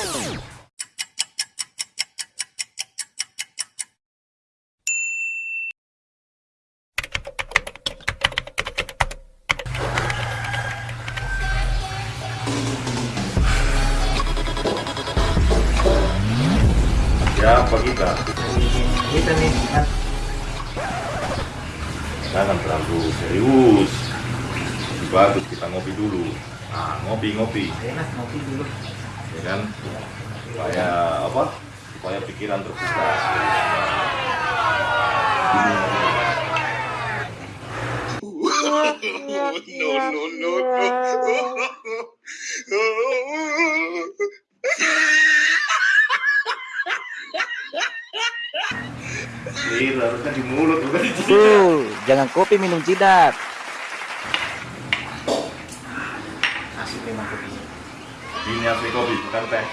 Siapa kita? Kita nih kan Jangan terlalu serius. Bagus kita ngopi dulu. Nah, ngopi ngopi, mas ngopi dulu. Ya kan? Supaya apa? Supaya pikiran terbuka. no, no, no, no. Ini harusnya di mulut bukan di jidat. Tuh, jangan kopi minum jidat. Asik memang kopi. Ini asli kopi bukan teh.